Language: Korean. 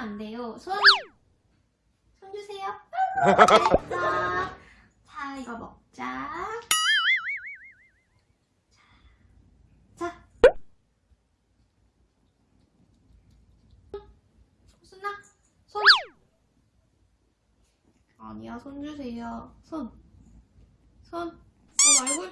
안 돼요. 손. 손 주세요. 잘했어. 자, 이거 먹자. 자. 손. 아니야, 손 주세요. 손. 손. 어, 얼굴.